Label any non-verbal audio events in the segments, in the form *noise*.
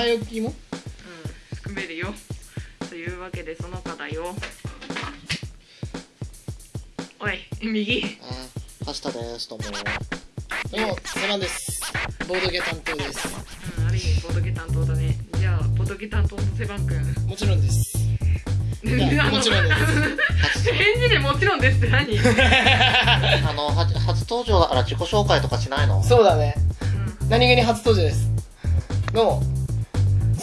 前置きも？うん含めるよ。というわけでその他だよ。おい右。あはしたですどうも。どうもセバンです。ボードゲ担当です。うんある意味ボトゲ担当だね。じゃあボトゲ担当のセバン君。もちろんです。*laughs* いやもちろんです。*laughs* 返事でもちろんですって何？う *laughs* んあのは初登場だから自己紹介とかしないの？そうだね。何気に初登場です。どうも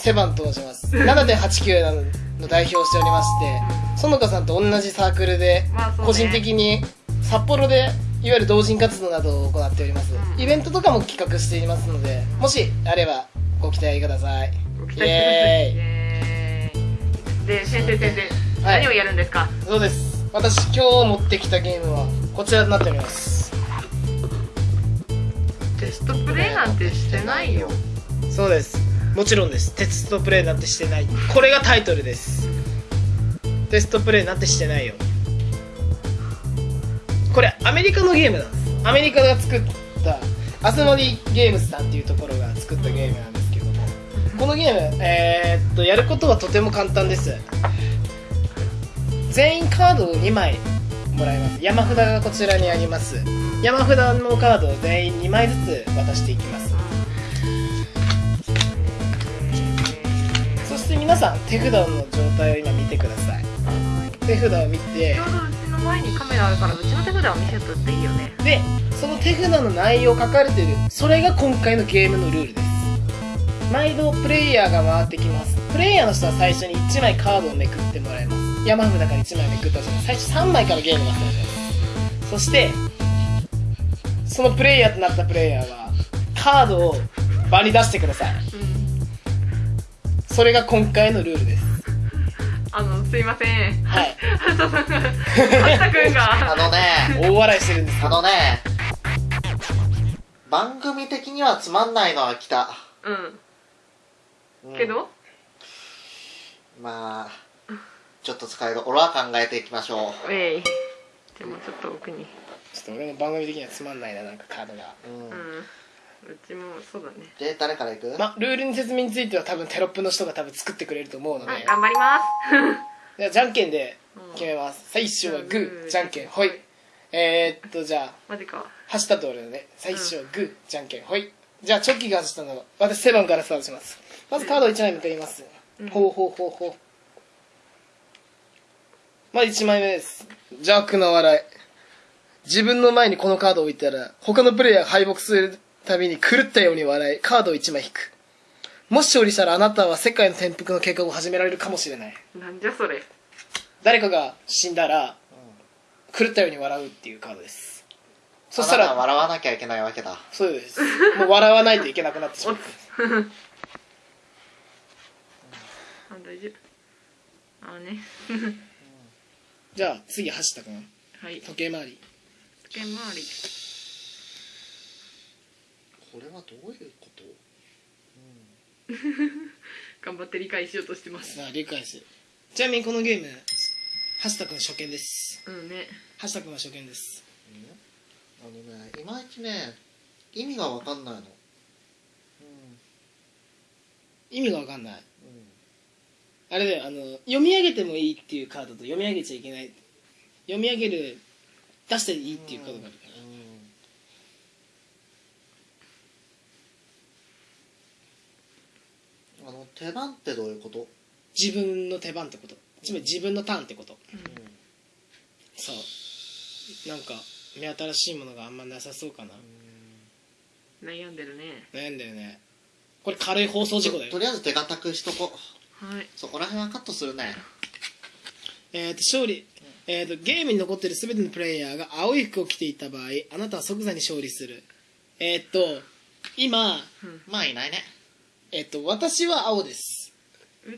セバンと申します。7.89なのの代表をしておりまして園香さんと同じサークルで個人的に札幌でいわゆる同人活動などを行っております。うん。イベントとかも企画していますのでもしあればご期待ください。ご期待してください。イエーイ。で先生先生、はい。何をやるんですか？そうです。私今日持ってきたゲームはこちらになっております。テストプレイなんてしてないよ。そうですもちろんです。テストプレイなんてしてない。これがタイトルです。テストプレイなんてしてないよ。これアメリカのゲームなんです。アメリカが作ったアスモディゲームズさんっていうところが作ったゲームなんですけども。このゲームえーっとやることはとても簡単です。全員カードを2枚もらいます。山札がこちらにあります。山札のカードを全員2枚ずつ渡していきます。皆さん手札の状態を今見てください。手札を見て。ちょうどうちの前にカメラあるからうちの手札を見せとっていいよね。でその手札の内容書かれてる。それが今回のゲームのルールです。毎度プレイヤーが回ってきます。プレイヤーの人は最初に1枚カードをめくってもらいます。山札から1枚めくったじゃない。最初3枚からゲームがスタートします。そしてそのプレイヤーとなったプレイヤーはカードを場に出してください。うんそれが今回のルールです。あのすいません。はい。はたさんがはたくんが。あのね。大笑いしてるんですあのね。番組的にはつまんないのは来た、うん。うん。けどまあちょっと使いどころは考えていきましょう。えい。でもちょっと奥に。ちょっと俺の番組的にはつまんないななんかカードが。うん、うん。うちもそうだね。で誰から行く、まルールの説明については多分テロップの人が多分作ってくれると思うので、はい頑張ります。*laughs* じゃあじゃんけんで決めます、最初はグー。じゃんけんほい。えー、っとじゃあマジか。走ったと俺のね。最初はグー。じゃんけんほい。じゃあチョッキが走ったの私セバンからスタートします。まずカードを1枚めくります、うん。ほうほうほうほう。まず1枚目です。邪悪な笑い。自分の前にこのカードを置いたら他のプレイヤーが敗北するたびに狂ったように笑いカードを1枚引く。もし勝利したらあなたは世界の転覆の計画を始められるかもしれない。なんじゃそれ。誰かが死んだら狂ったように笑うっていうカードです。そしたあなたはら笑わなきゃいけないわけだ。そうです。もう笑わないといけなくなってしまう *laughs* あ大丈夫。あね。*laughs* じゃあ次走ったくんはい。時計回り。時計回りこれはどういうこと？*laughs* 頑張って理解しようとしてます。さあ理解してちなみにこのゲーム橋田君初見です。うんね。橋田君は初見です。あのねいまいちね意味が分かんないの。意味が分かんない。うんうんあれだよあの読み上げてもいいっていうカードと読み上げちゃいけない。読み上げる出していいっていうカードがあるからうんあの手番ってどういうこと、自分の手番ってこと。つまり自分のターンってこと。そう。なんか目新しいものがあんまなさそうかな。悩んでるね。悩んだよね。これ軽い放送事故だよ。ととりあえず手堅くしとこはい。そこら辺はカットするね。えー、と勝利、えー、とゲームに残っている全てのプレイヤーが青い服を着ていた場合あなたは即座に勝利する。えっ、と今、まあいないねえっ、と私は青です。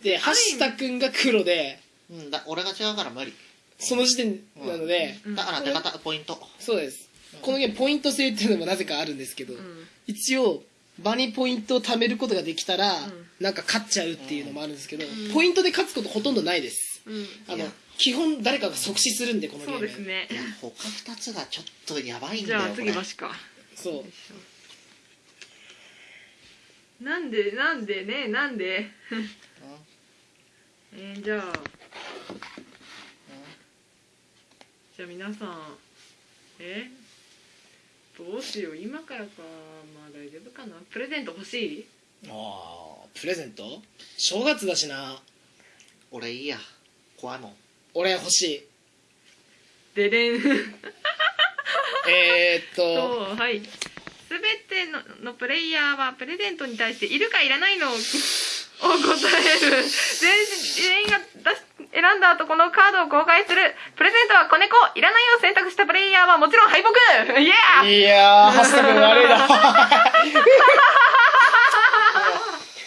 ではい橋田君が黒でうんだ俺が違うから無理。その時点なので、うん。だから手堅ポイント。そうです。このゲームポイント制っていうのもなぜかあるんですけど、うん。一応場にポイントを貯めることができたら、ん。なんか勝っちゃうっていうのもあるんですけど、ん。ポイントで勝つことほとんどないです。うん。あの基本誰かが即死するんでこのゲーム。そうですね。いや他2つがちょっとやばいんじゃあだよこれ。次マシか。そうなんでなんでねなんで？*laughs* えー、じゃあ。じゃあ皆さんえ？どうしよう。今からか。まあ大丈夫かな。プレゼント欲しい？ああプレゼント？正月だしな。俺いいや。怖いもん俺欲しい。ででん。*laughs* えー、っと。とはい全てののプレイヤーはプレゼントに対しているかいらないのをを答える全全員が出し選んだ後このカードを公開するプレゼントは子猫いらないを選択したプレイヤーはもちろん敗北イエーいやー、ハスタ君悪いな。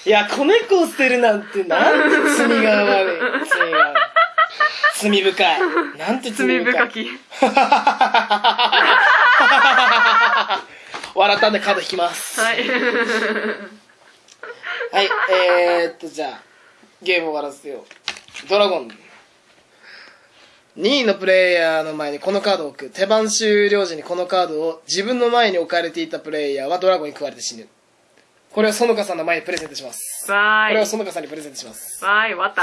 いや、子猫を捨てるなんて、なんて罪が悪い。罪が悪い。罪深い。なんて罪罪深い。深き *laughs* 笑ったんでカード引きます。はいはい、えー、っと、じゃあ、ゲーム終わらせよう。ドラゴン。2位のプレイヤーの前にこのカードを置く。手番終了時にこのカードを自分の前に置かれていたプレイヤーはドラゴンに食われて死ぬ。これを園香さんの前にプレゼントします。わーいこれを園香さんにプレゼントします。わーい終わった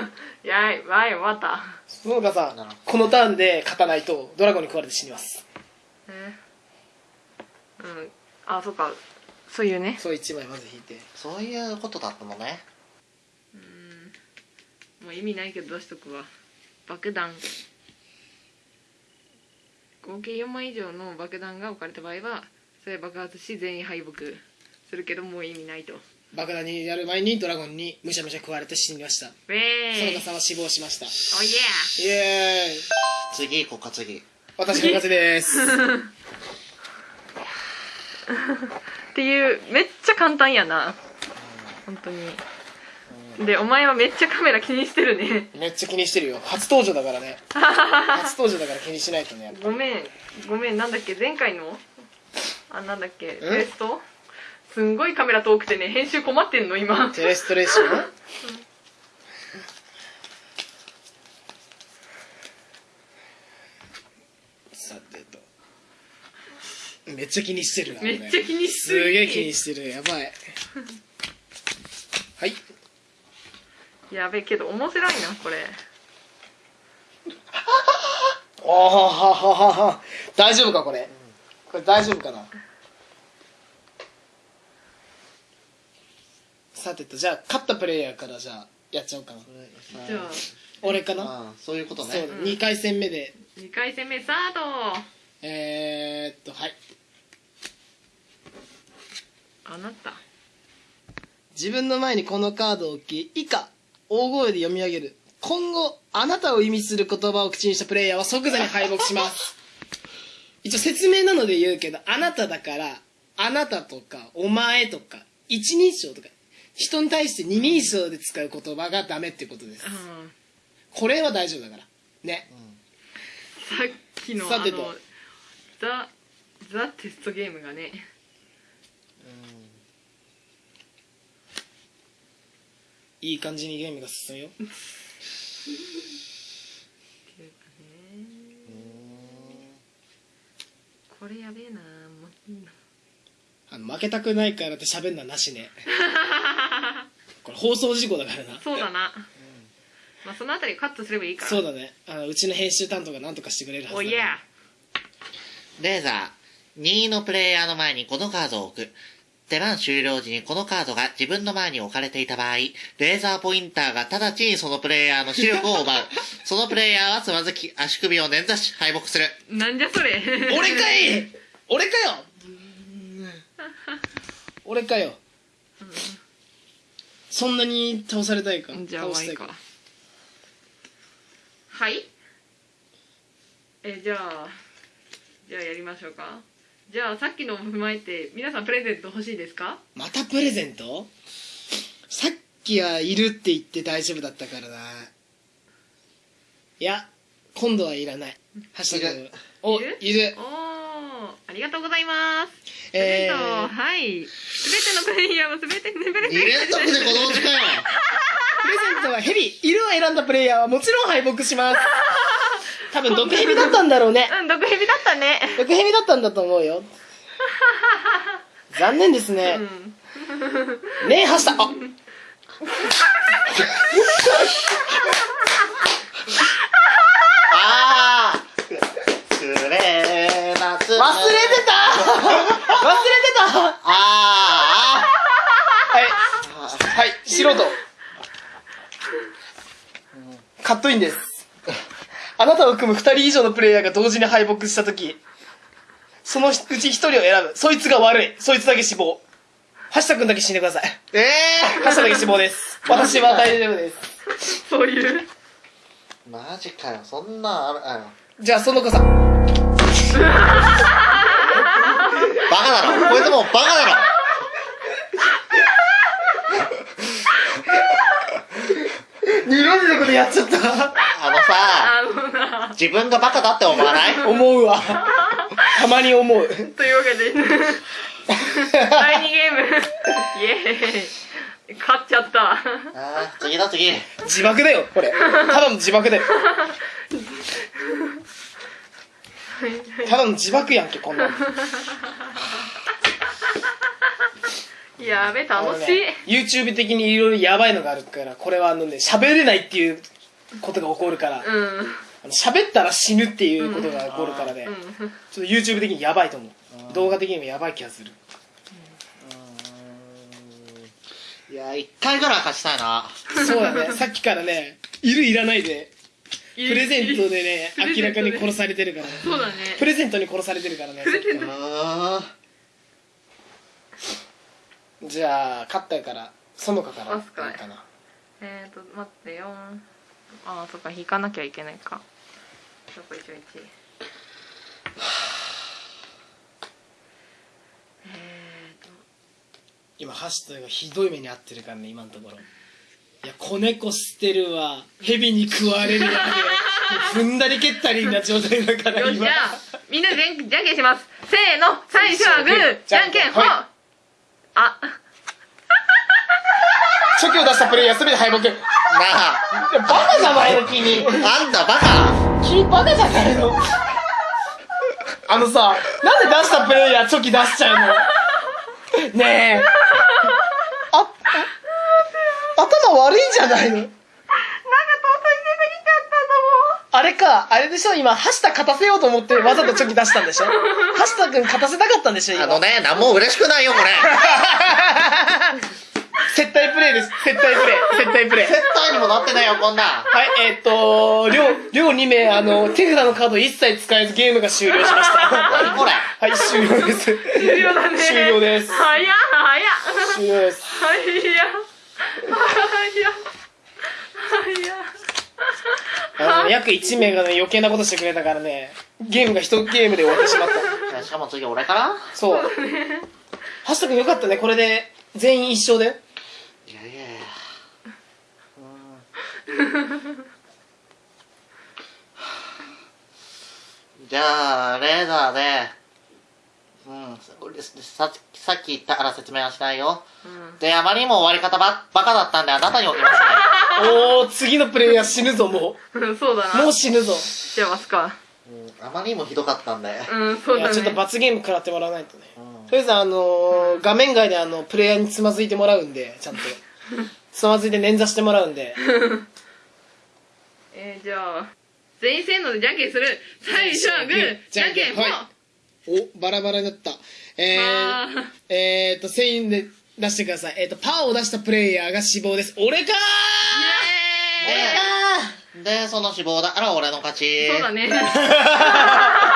*laughs* やいわーい終わった園香さん、このターンで勝たないとドラゴンに食われて死にます。え？うん。あそっか。そういうね。そう1枚まず引いて。そういうことだったのね。うん。もう意味ないけど出しとくわ。爆弾。合計4枚以上の爆弾が置かれた場合はそれ爆発し全員敗北。するけどもう意味ないと。ウ爆弾にやる前にドラゴンにむしゃむしゃ食われて死にました。ェー。イ園香さんは死亡しました。おいえイエーイ。次行こうか次。私の勝ちです。*laughs* っていうめっちゃ簡単やな。本当に。でお前はめっちゃカメラ気にしてるね。めっちゃ気にしてるよ。初登場だからね。初登場だから気にしないとね。ごめん。ごめん。なんだっけ？前回の？あなんだっけ？テスト？すんごいカメラ遠くてね編集困ってんの今。テレストレーション *laughs* さてと。めっちゃ気にしてるな。めっちゃ気にしてるすげえ気にしてる。やばい。はい。やべえけど面白いなこれおーはははは大丈夫かこれ？これ大丈夫かな？さてと、じゃあ、勝ったプレイヤーからじゃあ、やっちゃおうかな。じゃあ俺かな？そういうことそう、ね2回戦目で、2回戦目スタートえー、っと、はい。あなた自分の前にこのカードを置き、以下、大声で読み上げる。今後、あなたを意味する言葉を口にしたプレイヤーは即座に敗北します。一応説明なので言うけど、あなただから、あなたとか、お前とか、一人称とか、人に対して二人称で使う言葉がダメってことです。あこれは大丈夫だから。ね。ーさっきのあさてとのザ・ザ・テストゲームがねいい感じにゲームが進むよ。っていうかねこれやべえなあの、負けたくないからって喋んのはなしね。*laughs* これ放送事故だからな。そうだなまあそのあたりカットすればいいからそうだね。あの、うちの編集担当が何とかしてくれるはずだからおいやレーザー2位のプレイヤーの前にこのカードを置く手番終了時にこのカードが自分の前に置かれていた場合、レーザーポインターが直ちにそのプレイヤーの視力を奪う。*laughs* そのプレイヤーはつまずき、足首を捻挫し、敗北する。なんじゃそれ。俺かい！俺かよ！俺かよ。そんなに倒されたいか？じゃあ倒したいか？はい。えじゃあ。じゃあやりましょうかじゃあさっきのを踏まえて皆さんプレゼント欲しいですか？またプレゼント？さっきはいるって言って大丈夫だったからな。いや今度はいらない。ハッシュタグ。おいる？いる。おーありがとうございます。えー、はい。すべてのプレイヤーもすべてのプレ2ゼン連続でこのうちかよプレゼントはヘビ。犬を選んだプレイヤーはもちろん敗北します。*laughs* 多分毒ヘビだったんだろうね。うん毒蛇だったね。毒ヘビだったんだと思うよ。*laughs* 残念ですね、うん。ねえはした。あ。*laughs* あ忘れてた。忘れてた。あはい。はい。素人カットインですあなたを含む2人以上のプレイヤーが同時に敗北した時そのうち1人を選ぶ。そいつが悪い。そいつだけ死亡。橋田君だけ死んでください。ー。え橋田だけ死亡です。私は大丈夫です。そういう。ー、マジかよ。そんなんあるあるじゃあその子さん *laughs* バカだろこいつもうバカだろ二度目のことやっちゃったあのさあのな自分がバカだって思わない？*laughs* 思うわ。たまに思う。というわけで。第2ゲーム。イエーイ。勝っちゃった。あー次だ次。自爆だよこれ。ただの自爆だよ。ただの自爆やんけこんなの。やべ楽しい、ね YouTube 的にいろいろやばいのがあるからこれはあのね喋れないっていうことが起こるから。うんあの喋ったら死ぬっていうことが起こるからね、うん。ちょっと YouTube 的にやばいと思う。動画的にもやばい気がする。いや一回ぐらい勝ちたいな。そうだね。*laughs* さっきからねいるいらないでププレゼントでね明らかに殺されてるからね。そうだね。プレゼントに殺されてるからね。じゃあ勝ったからそのかからいいかな。えーと待ってよ。ああそっか引かなきゃいけないかどこ一応一えーと。今ハッシュタグがひどい目に遭ってるからね今のところ。いや子猫捨てるわ。蛇に食われるわ。*laughs* 踏んだり蹴ったりな状態だから今よしじゃあみんなでじゃんじゃんけんします。せーの。最初はグーじゃんけんほはい。あ。初期を出したプレイヤー全て敗北。なあ。バカじゃないの君。あんたバカ君バカじゃないの。あのさなんで出したプレイヤーチョキ出しちゃうの？ねえ。ああ頭悪いんじゃないの。なんか尊い攻めにちゃったあれか、あれでしょ？今、橋田勝たせようと思ってわざとチョキ出したんでしょ？*laughs* 橋田君勝たせたかったんでしょ？今。あのね何も嬉しくないよこれ *laughs* 接待プレイです。接待プレイ。接待プレイ。接待にもなってないよこんなんはい、えーっと、両、両2名、あの、手札のカード一切使えずゲームが終了しました。何これはい、終了です。終了だね終了です。早っ早っ終了です。早っ早っ早っあの、約1名がね、余計なことしてくれたからね、ゲームが一ゲームで終わってしまった。しかも次俺から？そう。橋田君よかったね、これで全員一勝だよ。いやいやいやうんじゃあレーザーでうんささっき言ったから説明はしないよ。うん。であまりにも終わり方ばバカだったんであなたに置きます *laughs* おー、次のプレイヤー死ぬぞ、もう。ん *laughs* そうだう。な。もう死ぬぞ。じゃあますかね、うん、あまりにもひどかったんで、うんそうだね。いやちょっと罰ゲーム食らってもらわないとね、うん。とりあえずあのー画面外であのプレイヤーにつまずいてもらうんでちゃんと *laughs* つまずいて捻挫してもらうんで。*laughs* えー、じゃあ全員せーのでじゃんけんする。最初はグーじゃんけんほはい。おバラバラになった。えあー、えー、っと1000円で出してください。えー、っとパーを出したプレイヤーが死亡です。俺かイエーイ。でその死亡だ。から俺の勝ち。そうだね *laughs*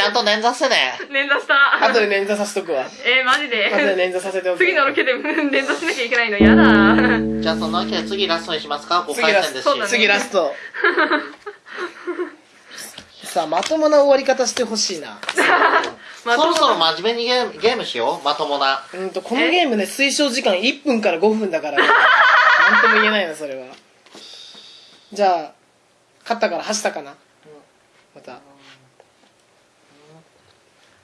ちゃんと捻挫してね。捻挫した。後で捻挫させとくわ。えー、マジで？後で捻挫させておく次のロケで捻挫しなきゃいけないの？やだ。じゃあそのわけで次ラストにしますか？5次ラスト、回戦ですし、そうだね。次ラスト。さあまともな終わり方してほしいな。*laughs* まあそろそろ真面目にゲームゲームしよう。まともな。うんとこのゲームね推奨時間1分から5分だから。ね *laughs* なんとも言えないなそれは。じゃあ勝ったから走ったかな？また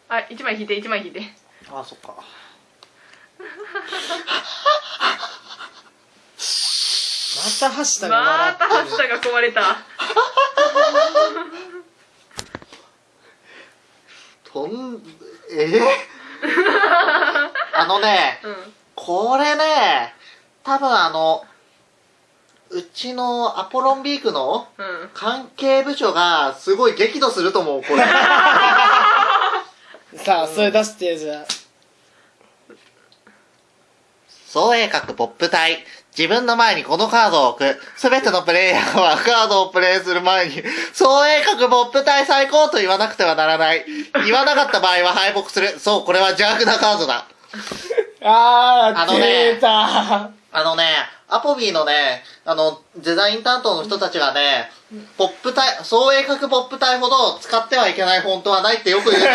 あ一枚引いて一枚引いて。あそっか。また走ったがま笑たハッシュタグが壊れた。とんえー、ああのね、うんこれね、多分あの、うちのアポロンビークのうん。関係部署がすごい激怒すると思う、これ。*laughs* さあそれ出してじゃあ創鋭角ポップ隊。自分の前にこのカードを置く。すべてのプレイヤーはカードをプレイする前に、創鋭角ポップ隊最高と言わなくてはならない。言わなかった場合は敗北する。そう、これは邪悪なカードだ。あーあのね出たあのね、アポビーのね、あの、デザイン担当の人たちがね、ポップ隊、創鋭角ポップ隊ほど使ってはいけないフォントはないってよく言う。*laughs*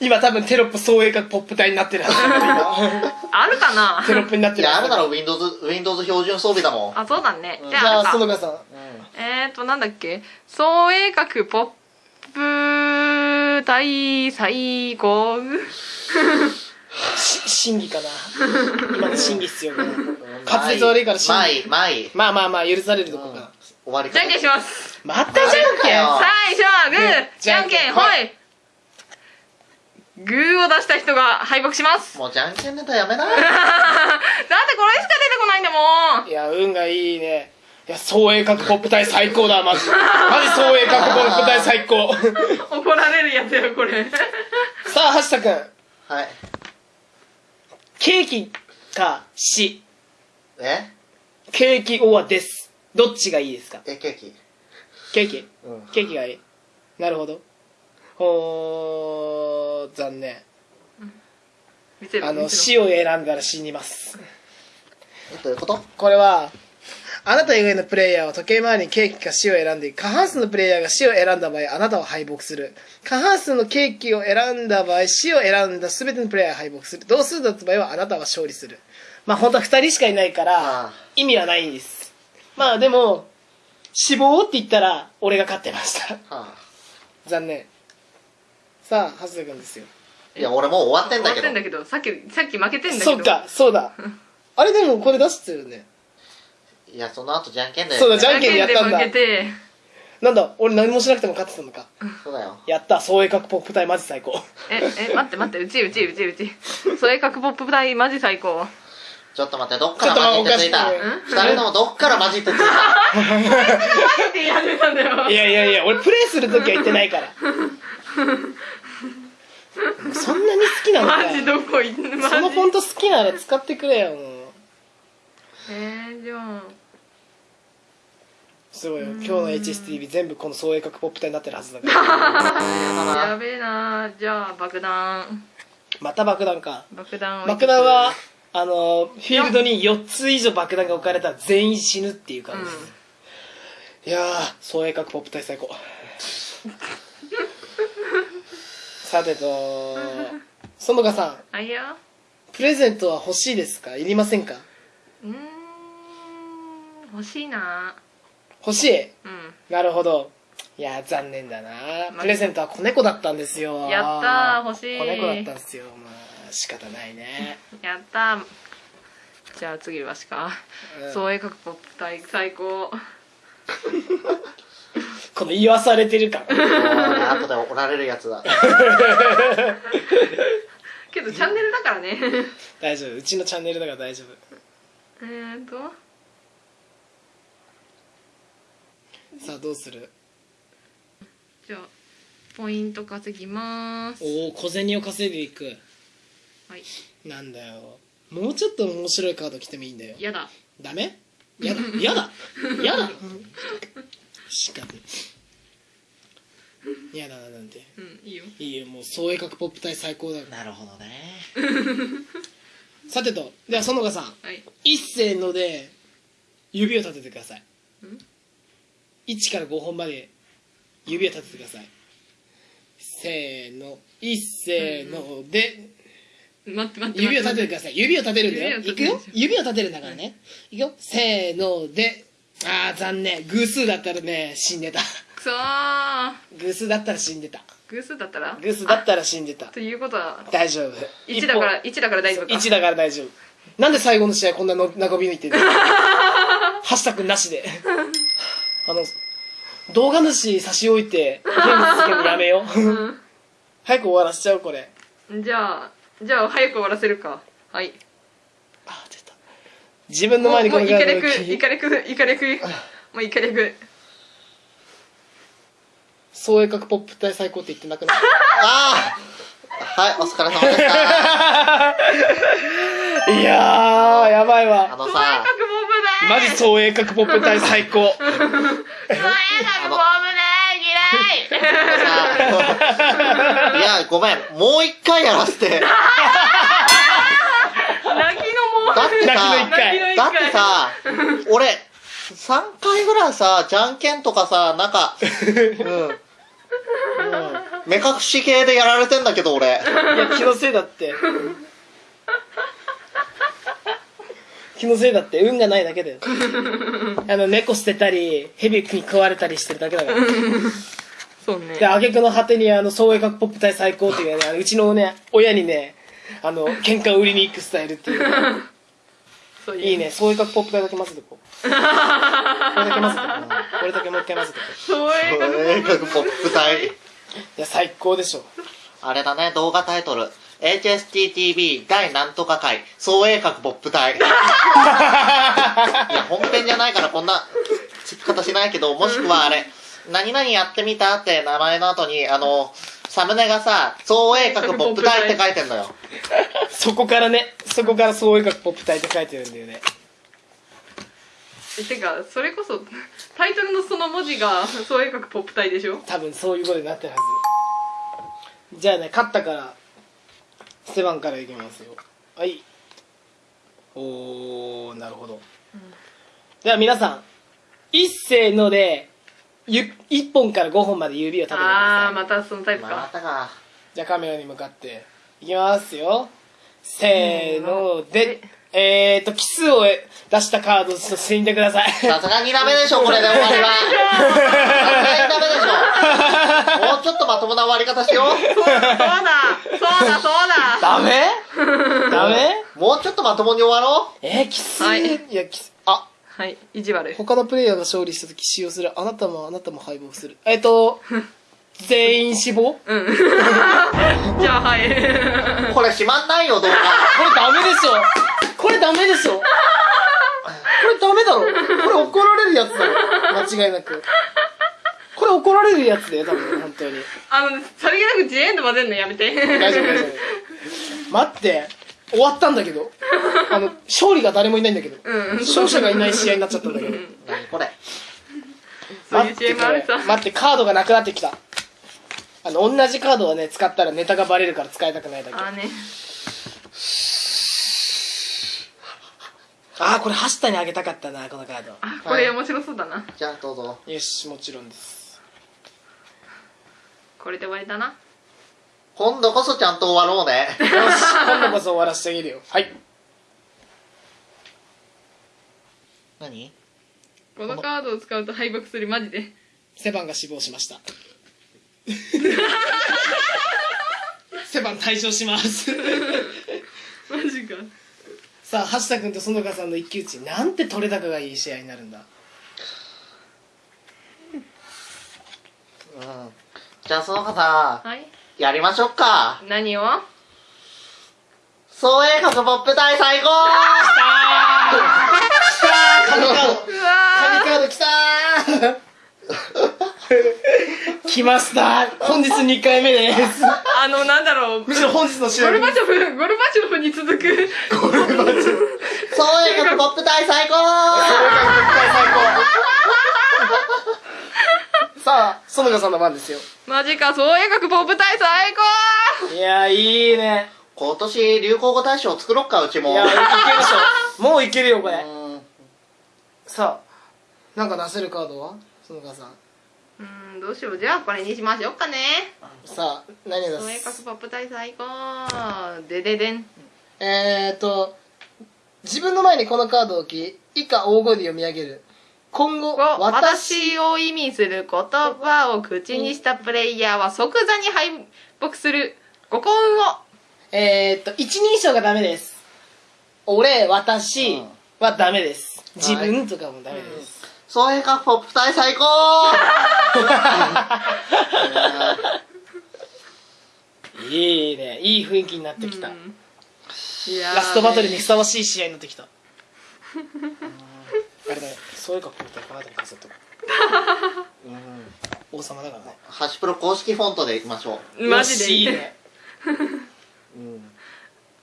今多分テロップ創営角ポップ体になってる *laughs* あるかな？今テロップになっていや、るはず。あるなら Windows、Windows 標準装備だもん。あそうだね。じじゃあゃああるか園川さん。えーとなんだっけ？創鋭角ポップ大最高。し審議かな。*laughs* 今の審議必要かな滑舌悪いから審議まあいい。まあまあまあ許されるとこか。終わりじゃんけんしますまたじゃんけんあ最初はグーねじゃんけんほい。グーを出した人が敗北します。もうじゃんけんネタやめな。だってこれしか出てこないんだもん。いや運がいいね。いや創営角ポップ体最高だマジ。*laughs* マジ創営角ポップ体最高。*laughs* 怒られるやつよこれ。さあ橋田君。はい。ケーキかし。え？ケーキオアです。どっちがいいですか？え、ケーキ。ケーキ？うん。ケーキがいい。なるほど。おー残念。見せる。あの見せる死を選んだら死にます。えどういうこと？これはあなた以外のプレイヤーは時計回りにケーキか死を選んで過半数のプレイヤーが死を選んだ場合あなたは敗北する。過半数のケーキを選んだ場合死を選んだ全てのプレイヤーが敗北する同数だった場合はあなたは勝利する。まあ本当は2人しかいないから意味はないんです。まあでも死亡って言ったら俺が勝ってました。はあ。残念。さあ蓮田君ですよ。いや、俺もう終わってんだけど。終わってん。だけど。さっきさっき負けてんだけど。そうかそうだ。あれでもこれ出してるねいや、その後じゃんけんで。そうだじじゃんけんでやったんだ。負けて。なんだ俺何もしなくても勝ってたのか。そうだよ。やった創営角ポップ隊マジ最高。ええ待って待って。うちうちうちうち。それ角ポップ大マジ最高。ちょっと待って、どっからマジってついた？ちょっと待って二人ともどっからマジってついた？ってやめたんだよいやいやいや俺プレイするときは言ってないから。そんなに好きなのかマジどこ行ってそのフォント好きなら使ってくれよもう。えー、じゃあすごいよ。今日の HSTV 全部この創営角ポップ隊になってるはずだから。*laughs* やべえなじゃあ爆弾。また爆弾か。爆弾を爆弾はあのフィールドに4つ以上爆弾が置かれたら全員死ぬっていうう感じです、ん。いやー創営角ポップ隊最高。*laughs* さてと園香さん。あいやプレゼントは欲しいですか？いりませんか？うーん欲しいな欲しい。うん。なるほど。いやー残念だな。まプレゼントは子猫だったんですよ。やったー欲しい。子猫だったんですよ。まあ仕方ないね、*laughs* やったじゃあ次わしかうん。創営角ポップ大最高。*laughs* この言わされてる感。*laughs* 後で怒られるやつだ。けどチャンネルだからね。大丈夫。うちのチャンネルだから大丈夫。えーとさあどうする？じゃあポイント稼ぎます。おお小銭を稼いでいく。はい。なんだよ。もうちょっと面白いカード来てもいいんだよ。やだ。ダメ？やだ。やだ。やだ。しかもやだななんてうんいいよ。いいよ。もう創営角ポップ隊最高だよなるほどね。さてとでは園香さん。はい。一斉ので指を立ててください。ん？1から5本まで指を立ててください。せーの。一斉ので。待って待って指を立ててくてださい。指を立てるんだよ。い。くよ。指を立てるんだからね。い。くよ。せーので。あー残念。偶数だったらね死んでた。くそー。偶数だったら死んでた。偶数だったら？偶数だったら死んでた。ということは？大丈夫。1だから1だから大丈夫か。1だから大丈夫。なんで最後の試合こんなの *laughs* 長引いてるの？*laughs* ハッシュタグなしであの動画主差し置いてゲーム続けるのやめよう。早く終わらせちゃうこれ。じゃあじゃあ早く終わらせるか。はい。あ出た。自分の前にこもうイカのカードをレクイカレクイカレクもうイカレク創英角ポップ隊最高って言ってなくない *laughs* ああはい、お疲れ様でした。*laughs* いやーやばいあわの創英さ、マジ創英角ポップ隊最高創英角ボブだ嫌い *laughs* いや、ごめん、もう一回やらせて。だ泣きのもうってさ、てさ、俺、3回ぐらいさ、じゃんけんとかさ、なんか、うん。うん目隠し系でやられてんだけど、俺。いや気のせいだって気のせいだって運がないだけだよ。*laughs* あの猫捨てたり蛇に食われたりしてるだけだから。そうね。で挙句の果てにあの創英角ポップ隊最高っていうねうちのね親にねあの喧嘩を売りに行くスタイルっていう。そういいね。創英角ポップ隊だけ混ぜてこ？う *laughs* これだけ混ぜてこ？うこれだけもう一回混ぜてこ？創英角ボ映画ポップ隊。ういや最高でしょ。あれだね、動画タイトル。HSTTV 第なんとか回、総鋭角ポップ隊。*laughs* いや、本編じゃないからこんな付き方しないけど、もしくはあれ、何々やってみたって名前の後に、あの、サムネがさ、総鋭角ポップ隊って書いてんのよ。*laughs* そこからねそこから創英角ポップ隊って書いてるんだよねえてかそれこそタイトルのその文字が創英角ポップ隊でしょ？多分そういうことになってるはずじゃあね勝ったからステバンからいきますよ。はい。おーなるほど、では皆さん一斉のでゆ1本から5本まで指を立ててください。ああまたそのタイプまかたか。じゃあカメラに向かっていきますよ。せーので。えーと奇数を出したカードを進んでください。さすがにダメでしょ、これで終わりは。*laughs* さすがにダメでしょ。*laughs* もうちょっとまともな終わり方しよう。そうだそうだダメ？ダメ？もうちょっとまともに終わろう？えー、奇数、はい。いや奇数あ。はい。意地悪。他のプレイヤーが勝利した時使用するあなたもあなたも敗北する。えっと *laughs* 全員死亡？こうん。*laughs* じゃあはい。*laughs* これ閉まんないよ、動画。れダメでしょ。これダメでしょ。これダメだろ。これ怒られるやつだろ間違いなくこれ怒られるやつだよ多分本当に。あのさりげなくジエンド混ぜんのやめて。大丈夫大丈夫。待って終わったんだけど。あの勝利が誰もいないんだけど。うん。勝者がいない試合になっちゃったんだけど。何これ。そういう知恵もあるさ。待って待ってカードがなくなってきた。あの同じカードをね使ったらネタがバレるから使いたくないだけ。あーね。ああこれ橋田にあげたかったなこのカード。あこれ面白そうだな。じゃあどうぞ。よしもちろんですこれで終わりだな。今度こそちゃんと終わろうね。よし *laughs* 今度こそ終わらせてあげるよ。はい。何？このカードを使うと敗北する。マジで。セバンが死亡しました。*laughs* セバン退場します。*laughs* マジか。さあ橋田君と園香さんの一騎打ちなんて取れ高がいい試合になるんだ。うん。じゃあその方、はい。やりましょうか。何を？総映画ポップ隊最高。神カー。ドうわ神カードきたー。来ました。本日2回目です。ーあのなんだろう。むしろ本日の試合ゴルバチョフゴルバチョフに続く。総映画ポップ隊最高さんの番ですよ。マジか総映画ポップ隊最高。いやいいね。今年流行語大賞作ろっか、うちも。いやいけるでしょもういけるよこれ。うん。さあなんか出せるカードは？園香さん。うーんどうしよう。じゃあこれにしましょうかね。さあ何出す？画ポップ隊最高。でででん。えーと自分の前にこのカードを置き以下大声で読み上げる今後私私を意味する言葉を口にしたプレイヤーは即座に敗北する。ご幸運を。えーと一人称がダメです。俺私うん。はダメです。自分とかもダメです、総映画ポップ隊最高。*laughs* いいね。いい雰囲気になってきた、うん。ラストバトルにふさわしい試合になってきた *laughs* あれだねそういう格好だったらカードに飾っとく *laughs* 王様だからね。ハシプロ公式フォントでいきましょマジでいいねう。うん。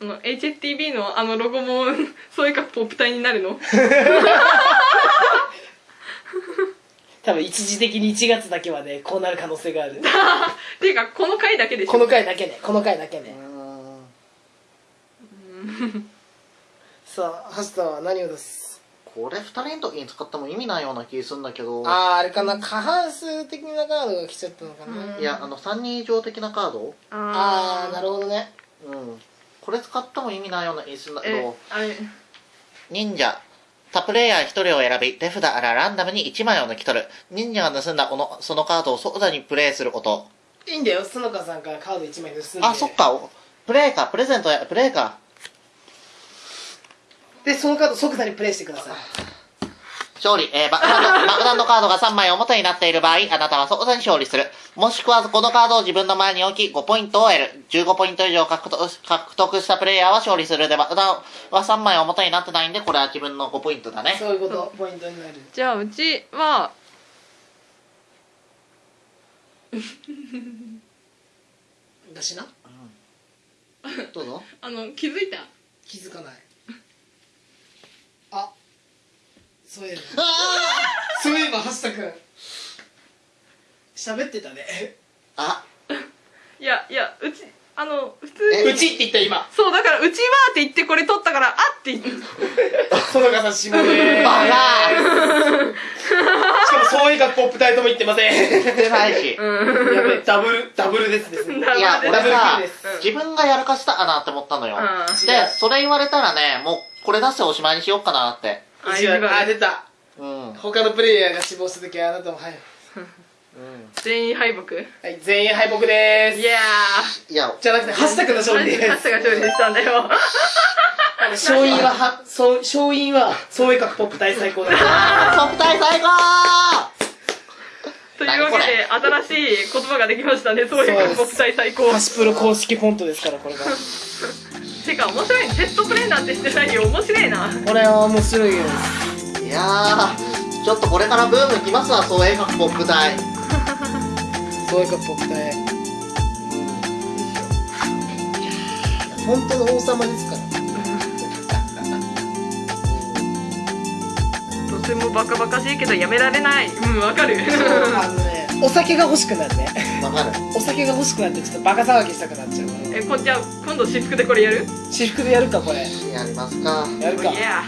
あの HSTV のあのロゴも *laughs* そういうかポップ体になるの？*laughs* 多分一時的に1月だけはねこうなる可能性がある。っていうかこの回だけでしょ。この回だけね。この回だけね。さあハスタは何を出す？これ二人の時に使っても意味ないような気するんだけど。あああれかな過半数的なカードが来ちゃったのかな、いや、あの、三人以上的なカードああなるほどねうん。これ使っても意味ないような気するんだけえど、あれ忍者。他プレイヤー一人を選び、手札からランダムに1枚を抜き取る。忍者が盗んだこの、そのカードを即座にプレイすること。いいんだよ園香さんからカード1枚盗んであ、そっか。おプレイか、プレゼントや、プレイか。でそのカード即座にプレイしてください勝利。えー、爆弾の、*laughs* 爆弾のカードが3枚表になっている場合、あなたは即座に勝利する。もしくは、このカードを自分の前に置き、5ポイントを得る。15ポイント以上獲得獲得したプレイヤーは勝利する。で、爆弾は3枚表になってないんで、これは自分の5ポイントだね。そういうことポイントになるじゃあうちは *laughs* 私などうぞ。*laughs* あの気づいた？気づかないあそういえばそういえば橋田君。喋ってたね。あ、いやいやうちあの普通えにうちって言った今。そうだからうちはって言ってこれ取ったからあって言って園香さん下でバカ。しかもそういうかポップタイとも言ってません。言ってないし。うんやべえダブルダブルですですね。*laughs* ダブルいや、俺ダブルさ自分がやらかしたかなって思ったのよ。うん。で、それ言われたらね、もう、これ出しておしまいにしようかなって。ああ出た。うん。うん。他のプレイヤーが死亡した時はあなたもはい、全員敗北？いはい、全員敗北でーすやいや、じゃなくて橋田君のー勝利です。ハスが勝利したんだよ。あの勝因ははそう勝因は創意学ポップ大最高だ。トップ大最高！というわけで新しい言葉ができましたね。そういう国際最高。ハシプロ公式フォントですからこれがてか面白いテストプレイなんてしてないよ。面白いな。これは面白いよ。いやー、ちょっとこれからブームきますわ、そう映画ポップ大。創意学ポップ大本当の王様ですから。とてもバカバカしいけどやめられない。うんわかる。あのねお酒が欲しくなるね。わかる。お酒が欲しくなってちょっとバカ騒ぎしたくなっちゃうからえこんじゃあ今度私服でこれやる？私服でやるかこれ。やりますか。やるか。いや。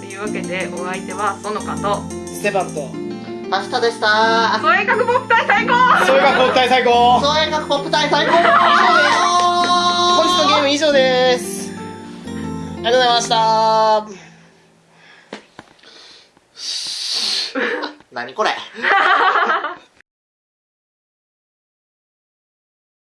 というわけでお相手はそのかと。ステバンと。明日でした。創映学ポップ隊最高！創意学ポップ大最高。そう映画ポップ大最高。本日のゲーム以上です。ありがとうございました何これ。*laughs*